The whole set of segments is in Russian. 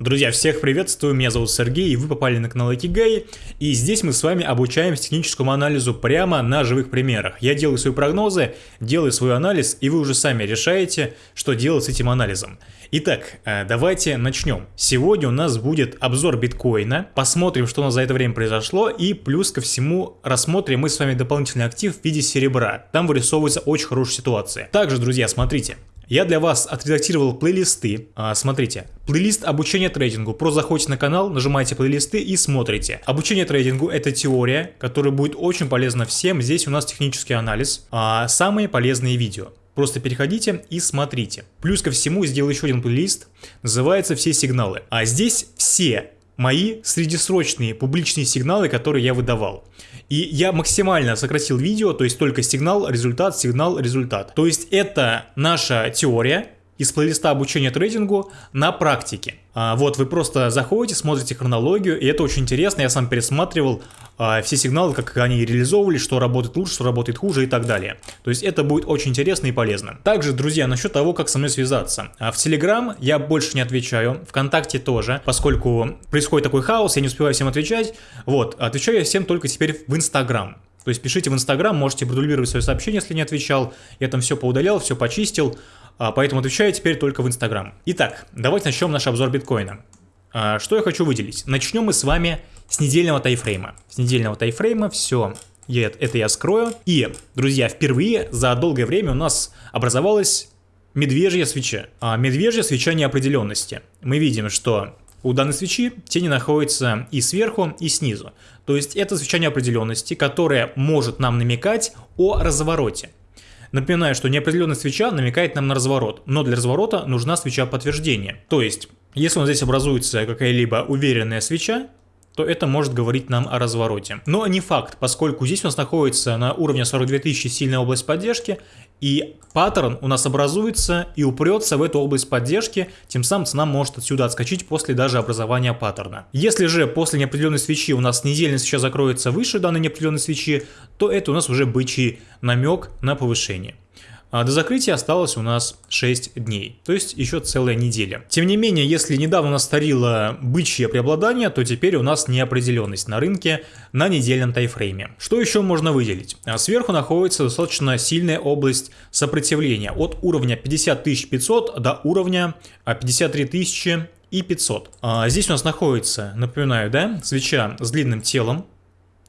Друзья, всех приветствую, меня зовут Сергей, и вы попали на канал Икигай, и здесь мы с вами обучаемся техническому анализу прямо на живых примерах. Я делаю свои прогнозы, делаю свой анализ, и вы уже сами решаете, что делать с этим анализом. Итак, э, давайте начнем. Сегодня у нас будет обзор биткоина, посмотрим, что у нас за это время произошло, и плюс ко всему рассмотрим мы с вами дополнительный актив в виде серебра. Там вырисовывается очень хорошая ситуация. Также, друзья, смотрите, я для вас отредактировал плейлисты. А, смотрите, плейлист обучения трейдингу. Просто заходите на канал, нажимаете плейлисты и смотрите. Обучение трейдингу это теория, которая будет очень полезна всем. Здесь у нас технический анализ. А, самые полезные видео. Просто переходите и смотрите. Плюс ко всему сделаю еще один плейлист, называется «Все сигналы». А здесь все мои среднесрочные публичные сигналы, которые я выдавал. И я максимально сократил видео, то есть только сигнал, результат, сигнал, результат. То есть это наша теория, из плейлиста обучения трейдингу на практике. А, вот вы просто заходите, смотрите хронологию, и это очень интересно. Я сам пересматривал а, все сигналы, как они реализовывались, что работает лучше, что работает хуже и так далее. То есть это будет очень интересно и полезно. Также, друзья, насчет того, как со мной связаться. А, в Телеграм я больше не отвечаю, ВКонтакте тоже, поскольку происходит такой хаос, я не успеваю всем отвечать. Вот, отвечаю я всем только теперь в Инстаграм. То есть пишите в Инстаграм, можете продублировать свое сообщение, если не отвечал. Я там все поудалял, все почистил. А, поэтому отвечаю теперь только в Инстаграм. Итак, давайте начнем наш обзор биткоина. А, что я хочу выделить? Начнем мы с вами с недельного тайфрейма. С недельного тайфрейма все это я скрою. И, друзья, впервые за долгое время у нас образовалась медвежья свеча. А медвежья свеча неопределенности. Мы видим, что у данной свечи тени находятся и сверху, и снизу. То есть это свеча неопределенности, которая может нам намекать о развороте. Напоминаю, что неопределенная свеча намекает нам на разворот, но для разворота нужна свеча подтверждения. То есть, если у нас здесь образуется какая-либо уверенная свеча, то это может говорить нам о развороте. Но не факт, поскольку здесь у нас находится на уровне 42 тысячи сильная область поддержки, и паттерн у нас образуется и упрется в эту область поддержки, тем самым цена может отсюда отскочить после даже образования паттерна. Если же после неопределенной свечи у нас недельная свеча закроется выше данной неопределенной свечи, то это у нас уже бычий намек на повышение. А до закрытия осталось у нас 6 дней, то есть еще целая неделя. Тем не менее, если недавно старило бычье преобладание, то теперь у нас неопределенность на рынке на недельном тайфрейме. Что еще можно выделить? А сверху находится достаточно сильная область сопротивления от уровня 50500 до уровня 53 и 500. А здесь у нас находится, напоминаю, да, свеча с длинным телом,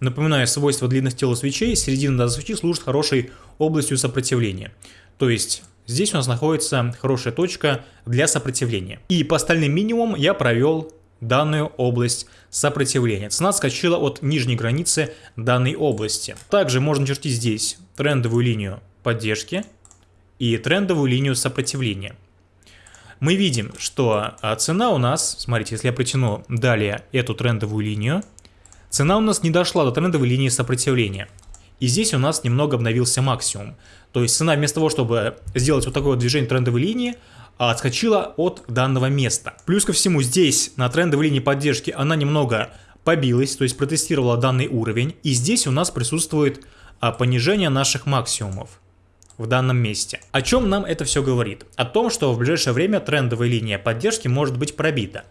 Напоминаю, свойства длинных тел свечей, середина данной свечи служит хорошей областью сопротивления. То есть здесь у нас находится хорошая точка для сопротивления. И по остальным минимумам я провел данную область сопротивления. Цена скачала от нижней границы данной области. Также можно чертить здесь трендовую линию поддержки и трендовую линию сопротивления. Мы видим, что а, цена у нас, смотрите, если я протяну далее эту трендовую линию, Цена у нас не дошла до трендовой линии сопротивления. И здесь у нас немного обновился максимум. То есть цена вместо того, чтобы сделать вот такое вот движение трендовой линии, отскочила от данного места. Плюс ко всему здесь на трендовой линии поддержки она немного побилась, то есть протестировала данный уровень. И здесь у нас присутствует а, понижение наших максимумов в данном месте. О чем нам это все говорит? О том, что в ближайшее время трендовая линия поддержки может быть пробита.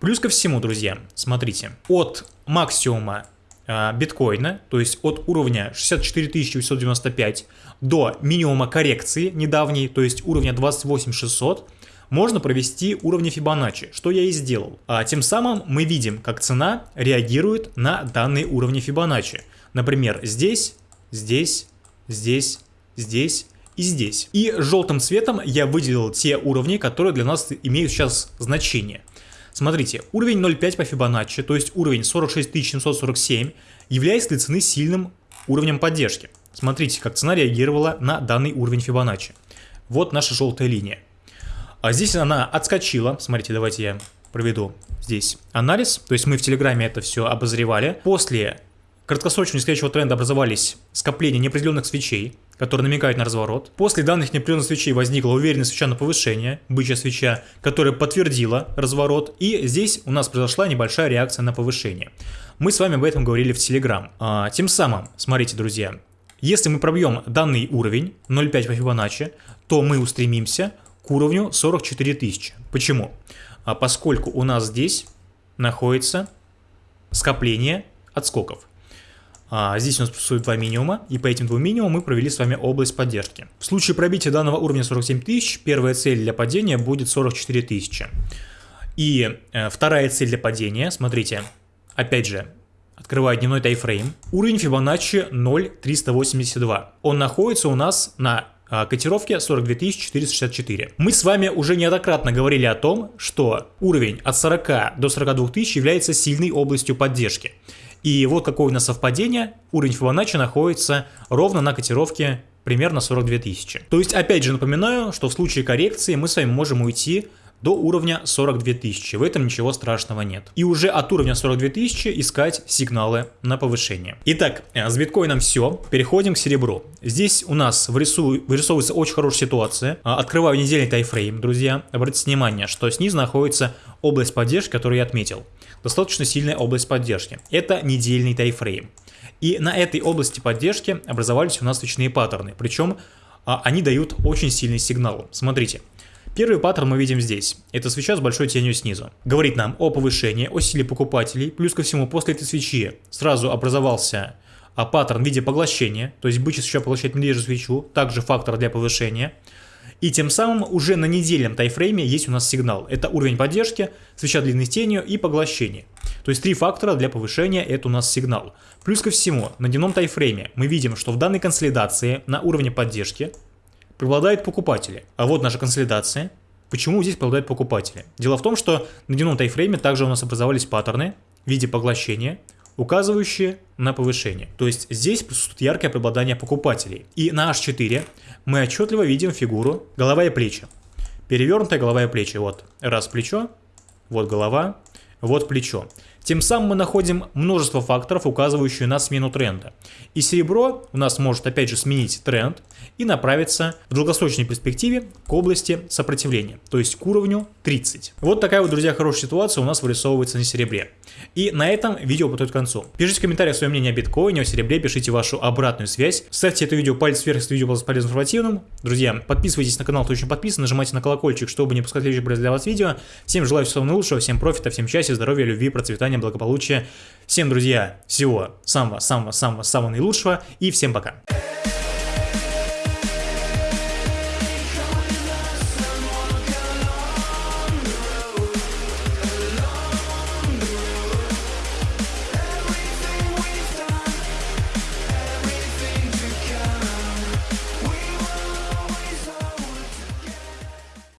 Плюс ко всему, друзья, смотрите, от максимума э, биткоина, то есть от уровня 64 895 до минимума коррекции недавней, то есть уровня 28 600, можно провести уровни Фибоначчи, что я и сделал. А тем самым мы видим, как цена реагирует на данные уровни Фибоначчи. Например, здесь, здесь, здесь, здесь и здесь. И желтым цветом я выделил те уровни, которые для нас имеют сейчас значение. Смотрите, уровень 0.5 по Фибоначчи, то есть уровень 46747, является для цены сильным уровнем поддержки. Смотрите, как цена реагировала на данный уровень Фибоначчи. Вот наша желтая линия. А здесь она отскочила. Смотрите, давайте я проведу здесь анализ. То есть мы в Телеграме это все обозревали. После краткосрочного нисходящего тренда образовались скопления неопределенных свечей которые намекают на разворот. После данных неопределенных свечей возникла уверенная свеча на повышение, бычья свеча, которая подтвердила разворот, и здесь у нас произошла небольшая реакция на повышение. Мы с вами об этом говорили в Telegram. А, тем самым, смотрите, друзья, если мы пробьем данный уровень 0.5 по Фибоначчи, то мы устремимся к уровню 44 тысячи. Почему? а поскольку у нас здесь находится скопление отскоков. А здесь у нас существует два минимума, и по этим двум минимумам мы провели с вами область поддержки. В случае пробития данного уровня 47 тысяч, первая цель для падения будет 44 тысячи. И э, вторая цель для падения, смотрите, опять же, открываю дневной тайфрейм, уровень Fibonacci 0,382. Он находится у нас на котировке 42 464. Мы с вами уже неоднократно говорили о том, что уровень от 40 до 42 тысяч является сильной областью поддержки. И вот какое у нас совпадение, уровень Fibonacci находится ровно на котировке примерно 42 тысячи. То есть, опять же напоминаю, что в случае коррекции мы с вами можем уйти до уровня 42 тысячи. В этом ничего страшного нет. И уже от уровня 42 тысячи искать сигналы на повышение. Итак, э, с биткоином все. Переходим к серебру. Здесь у нас вырисовывается очень хорошая ситуация. А, открываю недельный тайфрейм, друзья. Обратите внимание, что снизу находится область поддержки, которую я отметил. Достаточно сильная область поддержки. Это недельный тайфрейм. И на этой области поддержки образовались у нас свечные паттерны. Причем а, они дают очень сильный сигнал. Смотрите. Первый паттерн мы видим здесь. Это свеча с большой тенью снизу. Говорит нам о повышении, о силе покупателей. Плюс ко всему, после этой свечи сразу образовался а, паттерн в виде поглощения. То есть бычья свеча поглощает медвежью свечу. Также фактор для повышения. И тем самым уже на недельном тайфрейме есть у нас сигнал. Это уровень поддержки, свеча длинной тенью и поглощение. То есть три фактора для повышения это у нас сигнал. Плюс ко всему, на дневном тайфрейме мы видим, что в данной консолидации на уровне поддержки преобладают покупатели. А вот наша консолидация. Почему здесь преобладают покупатели? Дело в том, что на дневном тайфрейме также у нас образовались паттерны в виде поглощения, указывающие на повышение. То есть здесь присутствует яркое преобладание покупателей. И на H4 мы отчетливо видим фигуру голова и плечи. Перевернутая голова и плечи. Вот раз плечо, вот голова, вот плечо. Тем самым мы находим множество факторов, указывающих на смену тренда. И серебро у нас может опять же сменить тренд и направиться в долгосрочной перспективе к области сопротивления, то есть к уровню 30. Вот такая вот, друзья, хорошая ситуация у нас вырисовывается на серебре. И на этом видео подходит к концу. Пишите в комментариях свое мнение о биткоине, о серебре, пишите вашу обратную связь. Ставьте это видео палец вверх, если видео было полезным информативным. Друзья, подписывайтесь на канал, кто еще подписан, нажимайте на колокольчик, чтобы не пропускать следующие для вас видео. Всем желаю всего наилучшего, всем профита, всем счастья, здоровья, любви, процветания процветания, благополучия. Всем, друзья, всего самого-самого-самого-самого наилучшего и всем пока.